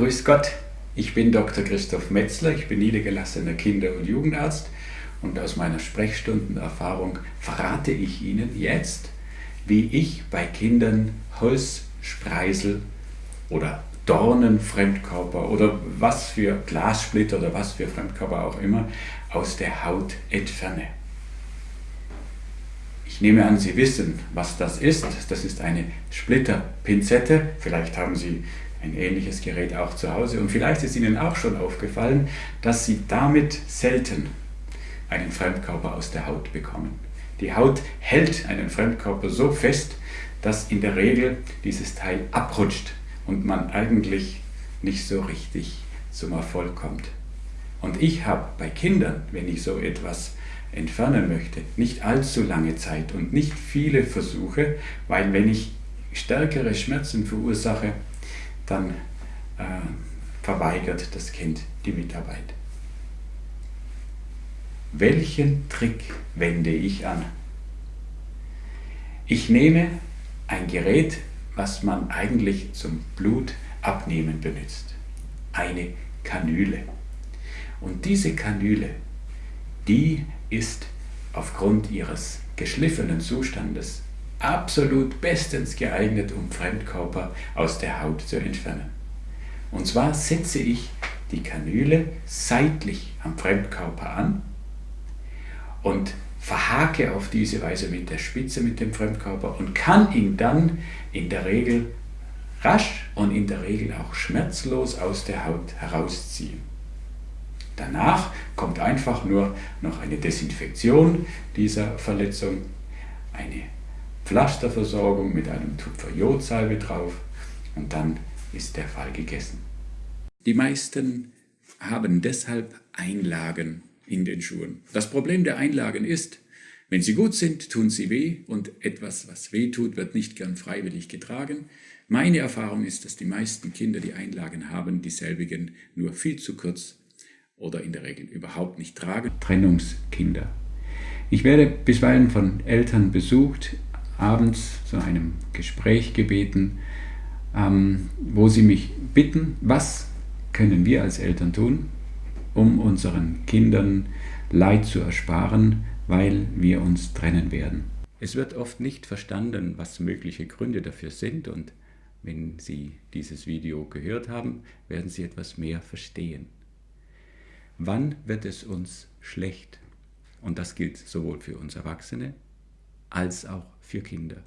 Grüß Gott, ich bin Dr. Christoph Metzler, ich bin niedergelassener Kinder- und Jugendarzt und aus meiner Sprechstundenerfahrung verrate ich Ihnen jetzt, wie ich bei Kindern Holzspreisel oder Dornen, Fremdkörper oder was für Glassplitter oder was für Fremdkörper auch immer aus der Haut entferne. Ich nehme an, Sie wissen, was das ist. Das ist eine Splitterpinzette. Vielleicht haben Sie ein ähnliches Gerät auch zu Hause. Und vielleicht ist Ihnen auch schon aufgefallen, dass Sie damit selten einen Fremdkörper aus der Haut bekommen. Die Haut hält einen Fremdkörper so fest, dass in der Regel dieses Teil abrutscht und man eigentlich nicht so richtig zum Erfolg kommt. Und ich habe bei Kindern, wenn ich so etwas entfernen möchte, nicht allzu lange Zeit und nicht viele Versuche, weil wenn ich stärkere Schmerzen verursache, dann äh, verweigert das Kind die Mitarbeit. Welchen Trick wende ich an? Ich nehme ein Gerät, was man eigentlich zum Blutabnehmen benutzt. Eine Kanüle. Und diese Kanüle, die ist aufgrund ihres geschliffenen Zustandes absolut bestens geeignet, um Fremdkörper aus der Haut zu entfernen. Und zwar setze ich die Kanüle seitlich am Fremdkörper an und verhake auf diese Weise mit der Spitze mit dem Fremdkörper und kann ihn dann in der Regel rasch und in der Regel auch schmerzlos aus der Haut herausziehen. Danach kommt einfach nur noch eine Desinfektion dieser Verletzung, eine Pflasterversorgung mit einem Tupfer Jodsalbe drauf und dann ist der Fall gegessen. Die meisten haben deshalb Einlagen in den Schuhen. Das Problem der Einlagen ist, wenn sie gut sind, tun sie weh und etwas, was weh tut, wird nicht gern freiwillig getragen. Meine Erfahrung ist, dass die meisten Kinder, die Einlagen haben, dieselbigen nur viel zu kurz oder in der Regel überhaupt nicht tragen. Trennungskinder. Ich werde bisweilen von Eltern besucht, abends zu einem Gespräch gebeten, ähm, wo sie mich bitten, was können wir als Eltern tun, um unseren Kindern Leid zu ersparen, weil wir uns trennen werden. Es wird oft nicht verstanden, was mögliche Gründe dafür sind und wenn Sie dieses Video gehört haben, werden Sie etwas mehr verstehen. Wann wird es uns schlecht? Und das gilt sowohl für uns Erwachsene als auch für Kinder.